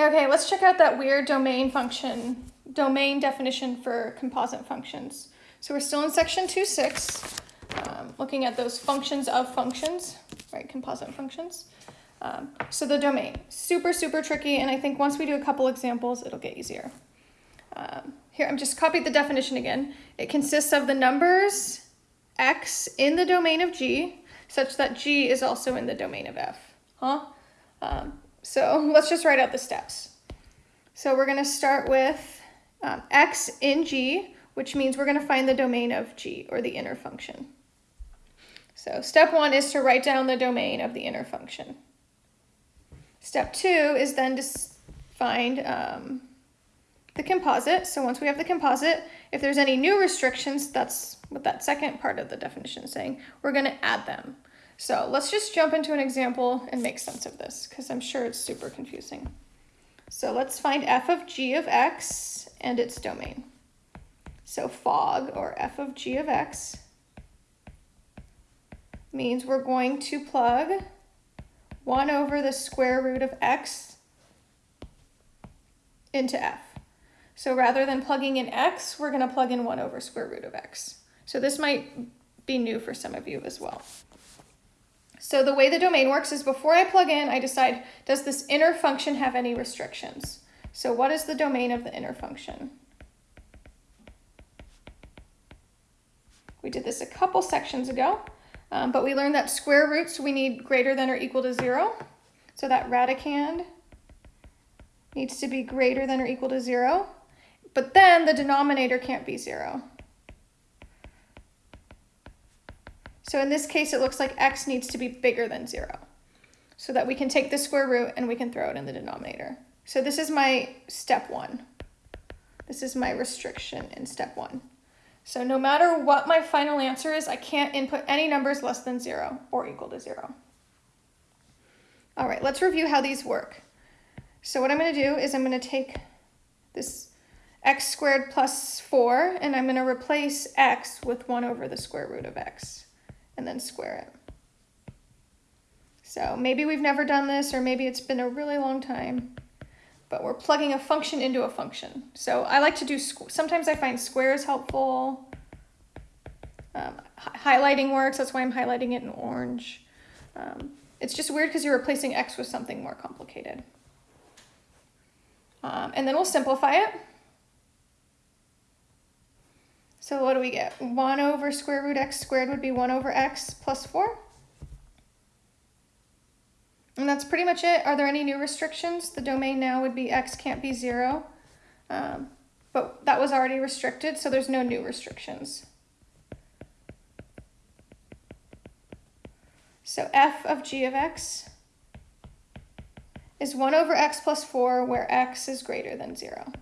Okay, let's check out that weird domain function, domain definition for composite functions. So we're still in section 2.6, um, looking at those functions of functions, right, composite functions. Um, so the domain, super, super tricky, and I think once we do a couple examples, it'll get easier. Um, here, I'm just copied the definition again. It consists of the numbers x in the domain of G, such that G is also in the domain of F. Huh? Um, so let's just write out the steps. So we're going to start with um, x in G, which means we're going to find the domain of G, or the inner function. So step one is to write down the domain of the inner function. Step two is then to find um, the composite. So once we have the composite, if there's any new restrictions, that's what that second part of the definition is saying, we're going to add them. So let's just jump into an example and make sense of this because I'm sure it's super confusing. So let's find f of g of x and its domain. So fog, or f of g of x, means we're going to plug 1 over the square root of x into f. So rather than plugging in x, we're going to plug in 1 over square root of x. So this might be new for some of you as well. So the way the domain works is before I plug in, I decide, does this inner function have any restrictions? So what is the domain of the inner function? We did this a couple sections ago, um, but we learned that square roots we need greater than or equal to zero. So that radicand needs to be greater than or equal to zero, but then the denominator can't be zero. So in this case, it looks like x needs to be bigger than 0 so that we can take the square root and we can throw it in the denominator. So this is my step 1. This is my restriction in step 1. So no matter what my final answer is, I can't input any numbers less than 0 or equal to 0. All right, let's review how these work. So what I'm going to do is I'm going to take this x squared plus 4, and I'm going to replace x with 1 over the square root of x and then square it. So maybe we've never done this or maybe it's been a really long time, but we're plugging a function into a function. So I like to do, sometimes I find squares helpful. Um, highlighting works, that's why I'm highlighting it in orange. Um, it's just weird because you're replacing x with something more complicated. Um, and then we'll simplify it. So what do we get? 1 over square root x squared would be 1 over x plus 4. And that's pretty much it. Are there any new restrictions? The domain now would be x can't be 0. Um, but that was already restricted, so there's no new restrictions. So f of g of x is 1 over x plus 4, where x is greater than 0,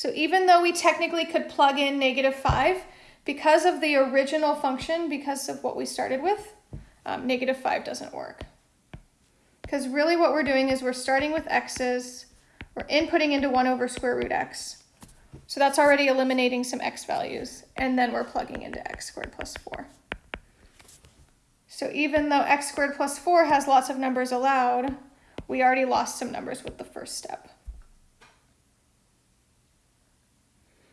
So even though we technically could plug in negative 5, because of the original function, because of what we started with, um, negative 5 doesn't work. Because really what we're doing is we're starting with x's, we're inputting into 1 over square root x. So that's already eliminating some x values, and then we're plugging into x squared plus 4. So even though x squared plus 4 has lots of numbers allowed, we already lost some numbers with the first step.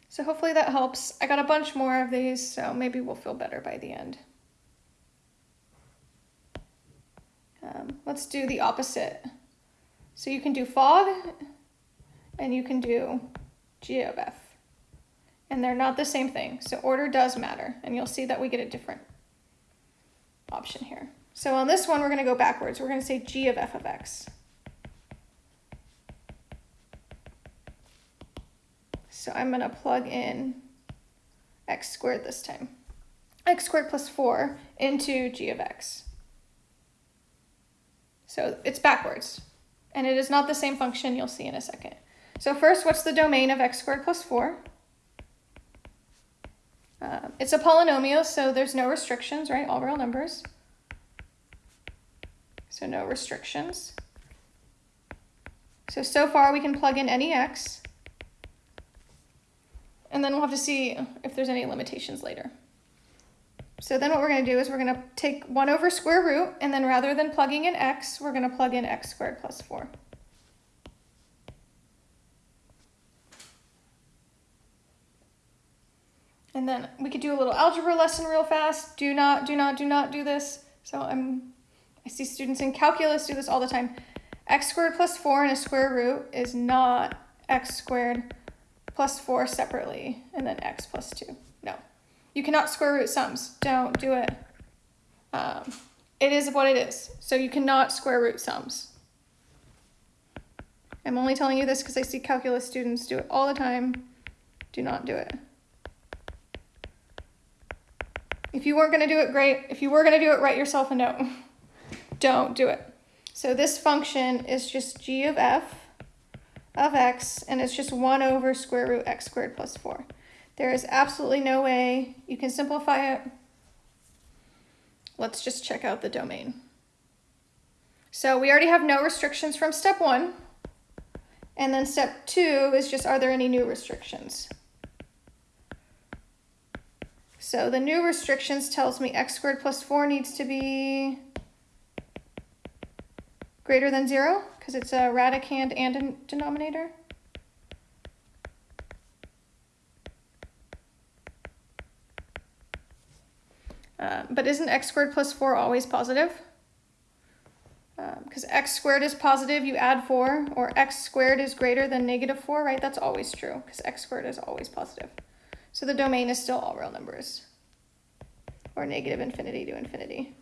So hopefully that helps. I got a bunch more of these, so maybe we'll feel better by the end. Um, let's do the opposite. So you can do fog, and you can do G of F. And they're not the same thing, so order does matter, and you'll see that we get a different option here. So on this one, we're going to go backwards. We're going to say G of F of X. So I'm going to plug in x squared this time. x squared plus 4 into g of x. So it's backwards. And it is not the same function you'll see in a second. So first, what's the domain of x squared plus 4? Uh, it's a polynomial, so there's no restrictions, right? All real numbers. So no restrictions. So, so far we can plug in any x. And then we'll have to see if there's any limitations later. So then what we're going to do is we're going to take 1 over square root, and then rather than plugging in x, we're going to plug in x squared plus 4. And then we could do a little algebra lesson real fast. Do not, do not, do not do this. So I'm, I see students in calculus do this all the time. x squared plus 4 and a square root is not x squared plus 4 separately, and then x plus 2. No. You cannot square root sums. Don't do it. Um, it is what it is. So you cannot square root sums. I'm only telling you this because I see calculus students do it all the time. Do not do it. If you weren't going to do it, great. If you were going to do it, write yourself a note. Don't do it. So this function is just g of f of x, and it's just 1 over square root x squared plus 4. There is absolutely no way you can simplify it. Let's just check out the domain. So we already have no restrictions from step one. And then step two is just, are there any new restrictions? So the new restrictions tells me x squared plus 4 needs to be greater than 0 because it's a radicand and a denominator. Uh, but isn't x squared plus 4 always positive? Because um, x squared is positive, you add 4, or x squared is greater than negative 4, right? That's always true, because x squared is always positive. So the domain is still all real numbers, or negative infinity to infinity.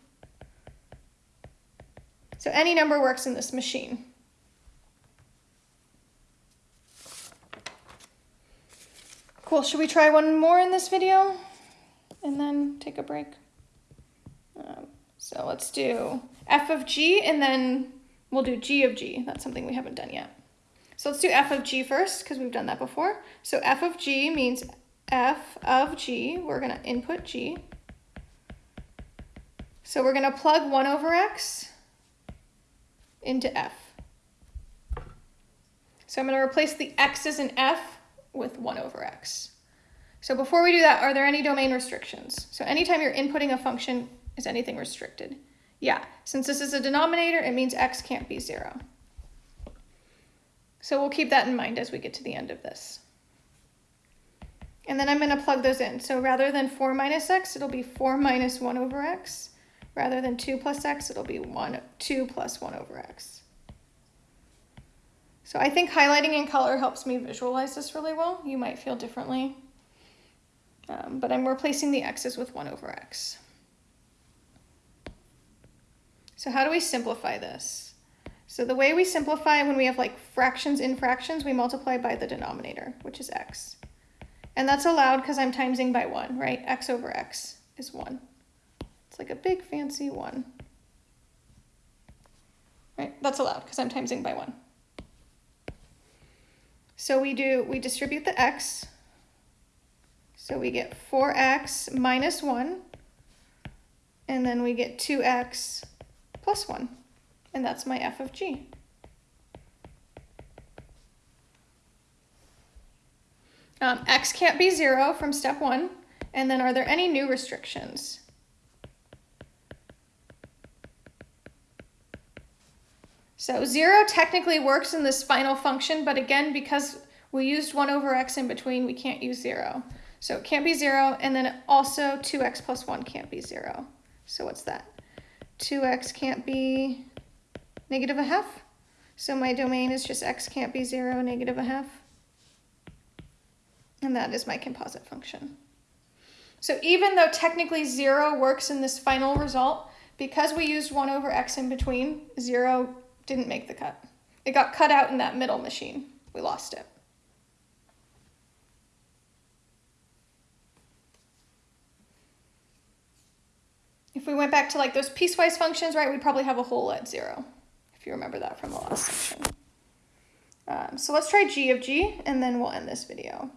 So any number works in this machine. Cool, should we try one more in this video? And then take a break? Um, so let's do f of g and then we'll do g of g. That's something we haven't done yet. So let's do f of g first because we've done that before. So f of g means f of g. We're going to input g. So we're going to plug 1 over x into f. So I'm going to replace the x's in f with 1 over x. So before we do that, are there any domain restrictions? So anytime you're inputting a function, is anything restricted? Yeah, since this is a denominator, it means x can't be zero. So we'll keep that in mind as we get to the end of this. And then I'm going to plug those in. So rather than 4 minus x, it'll be 4 minus 1 over x. Rather than 2 plus x, it'll be 1, 2 plus 1 over x. So I think highlighting in color helps me visualize this really well. You might feel differently. Um, but I'm replacing the x's with 1 over x. So how do we simplify this? So the way we simplify when we have like fractions in fractions, we multiply by the denominator, which is x. And that's allowed because I'm timesing by 1, right? x over x is 1. It's like a big fancy 1. Right? That's allowed because I'm timesing by 1. So we do, we distribute the x. So we get 4x minus 1. And then we get 2x plus 1, and that's my f of g. Um, x can't be 0 from step 1, and then are there any new restrictions? So 0 technically works in this final function, but again, because we used 1 over x in between, we can't use 0. So it can't be 0, and then also 2x plus 1 can't be 0. So what's that? 2x can't be negative a half. So my domain is just x can't be 0, negative a half. And that is my composite function. So even though technically 0 works in this final result, because we used 1 over x in between, 0 didn't make the cut. It got cut out in that middle machine. We lost it. If we went back to like those piecewise functions, right, we'd probably have a hole at zero, if you remember that from the last section. Um, so let's try g of g, and then we'll end this video.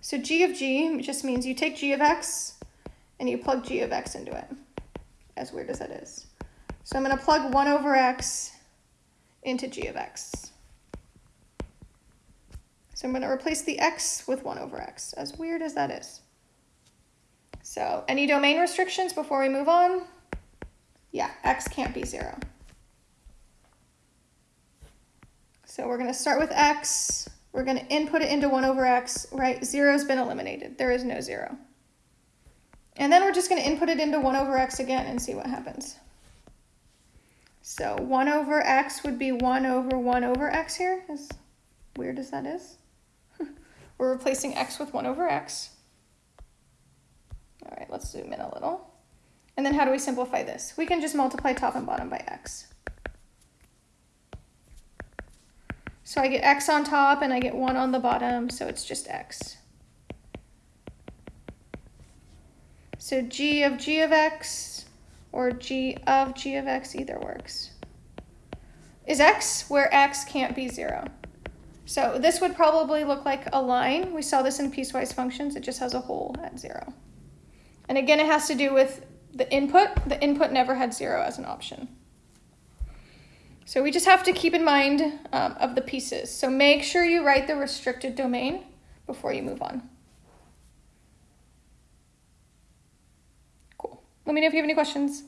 So g of g just means you take g of x, and you plug g of x into it, as weird as that is. So I'm going to plug 1 over x into g of x. So I'm going to replace the x with 1 over x, as weird as that is. So any domain restrictions before we move on? Yeah, x can't be zero. So we're gonna start with x, we're gonna input it into one over x, right? Zero's been eliminated, there is no zero. And then we're just gonna input it into one over x again and see what happens. So one over x would be one over one over x here, as weird as that is. we're replacing x with one over x. All right, let's zoom in a little. And then how do we simplify this? We can just multiply top and bottom by x. So I get x on top and I get 1 on the bottom, so it's just x. So g of g of x or g of g of x either works. Is x where x can't be 0. So this would probably look like a line. We saw this in piecewise functions. It just has a hole at 0. And again, it has to do with the input. The input never had 0 as an option. So we just have to keep in mind um, of the pieces. So make sure you write the restricted domain before you move on. Cool. Let me know if you have any questions.